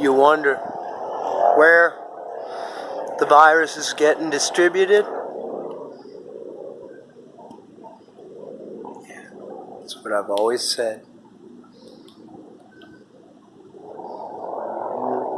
you wonder where the virus is getting distributed. Yeah, that's what I've always said.